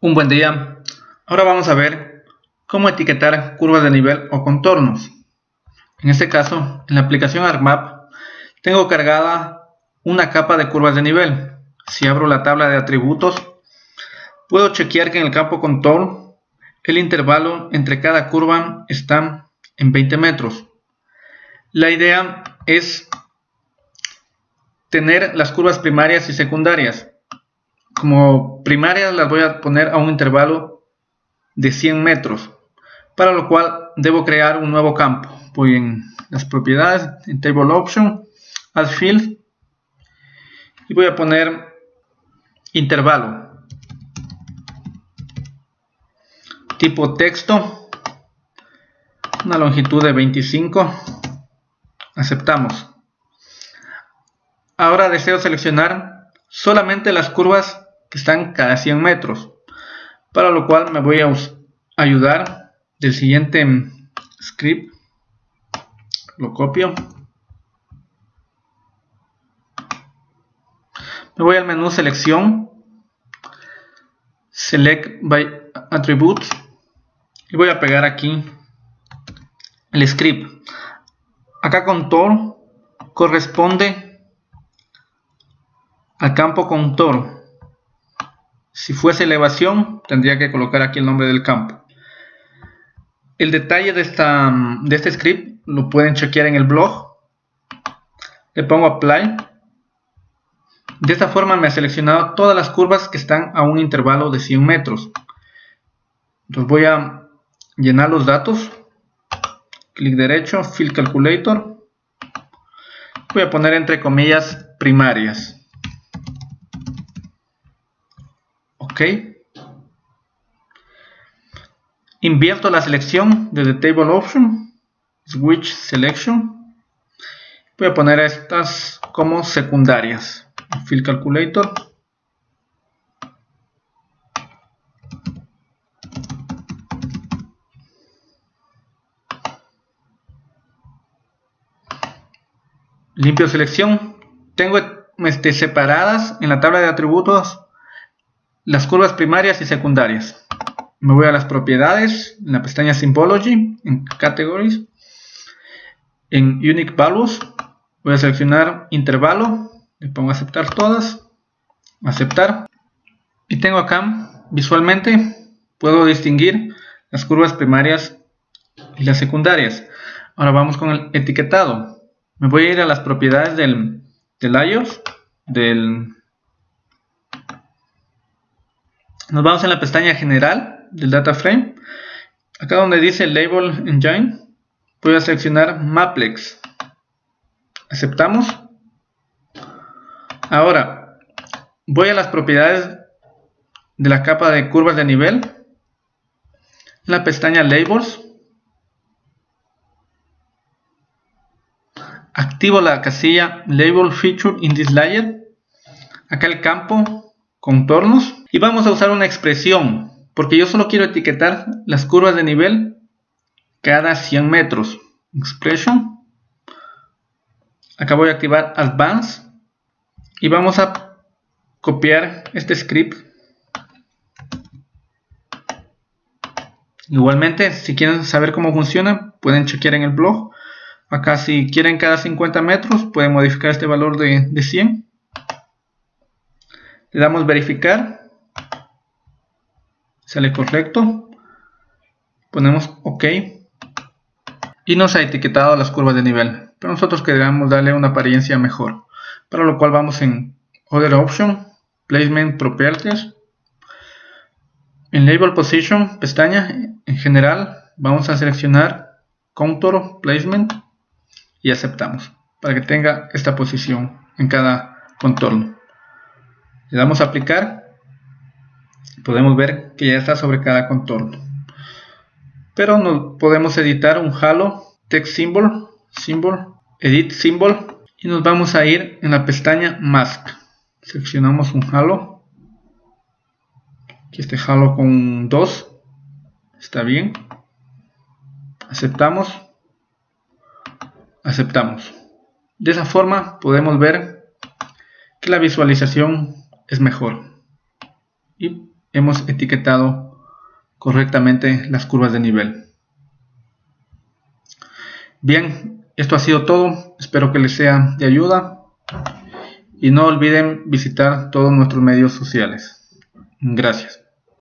Un buen día. Ahora vamos a ver cómo etiquetar curvas de nivel o contornos. En este caso, en la aplicación ArcMap, tengo cargada una capa de curvas de nivel. Si abro la tabla de atributos, puedo chequear que en el campo contour el intervalo entre cada curva está en 20 metros. La idea es tener las curvas primarias y secundarias como primarias las voy a poner a un intervalo de 100 metros, para lo cual debo crear un nuevo campo. Voy en las propiedades, en Table Option, Add Field, y voy a poner intervalo. Tipo texto, una longitud de 25, aceptamos. Ahora deseo seleccionar solamente las curvas que están cada 100 metros. Para lo cual me voy a ayudar del siguiente script. Lo copio. Me voy al menú selección. Select by attributes. Y voy a pegar aquí el script. Acá contour corresponde al campo contour si fuese elevación, tendría que colocar aquí el nombre del campo. El detalle de, esta, de este script lo pueden chequear en el blog. Le pongo Apply. De esta forma me ha seleccionado todas las curvas que están a un intervalo de 100 metros. Entonces voy a llenar los datos. Clic derecho, Fill Calculator. Voy a poner entre comillas primarias. Invierto la selección desde Table Option, Switch Selection. Voy a poner estas como secundarias. Fill Calculator. Limpio selección. Tengo este, separadas en la tabla de atributos las curvas primarias y secundarias. Me voy a las propiedades, en la pestaña Symbology, en Categories, en Unique Values, voy a seleccionar intervalo, le pongo aceptar todas, aceptar, y tengo acá, visualmente, puedo distinguir las curvas primarias y las secundarias. Ahora vamos con el etiquetado. Me voy a ir a las propiedades del, del iOS, del Nos vamos en la pestaña general del data frame. Acá donde dice Label Engine, voy a seleccionar Maplex. Aceptamos. Ahora, voy a las propiedades de la capa de curvas de nivel. En la pestaña Labels. Activo la casilla Label Feature in this layer. Acá el campo contornos y vamos a usar una expresión, porque yo solo quiero etiquetar las curvas de nivel cada 100 metros. Expression. Acá voy a activar Advance. Y vamos a copiar este script. Igualmente, si quieren saber cómo funciona, pueden chequear en el blog. Acá si quieren cada 50 metros, pueden modificar este valor de, de 100. Le damos verificar. Sale correcto. Ponemos ok. Y nos ha etiquetado las curvas de nivel. Pero nosotros queremos darle una apariencia mejor. Para lo cual vamos en Other Option Placement Properties. En Label Position pestaña en general vamos a seleccionar Contour Placement y aceptamos para que tenga esta posición en cada contorno le damos a aplicar podemos ver que ya está sobre cada contorno. Pero no podemos editar un halo text symbol, symbol, edit symbol y nos vamos a ir en la pestaña mask. Seleccionamos un halo. Aquí este halo con 2. Está bien. Aceptamos. Aceptamos. De esa forma podemos ver que la visualización es mejor. Y hemos etiquetado correctamente las curvas de nivel. Bien, esto ha sido todo, espero que les sea de ayuda y no olviden visitar todos nuestros medios sociales. Gracias.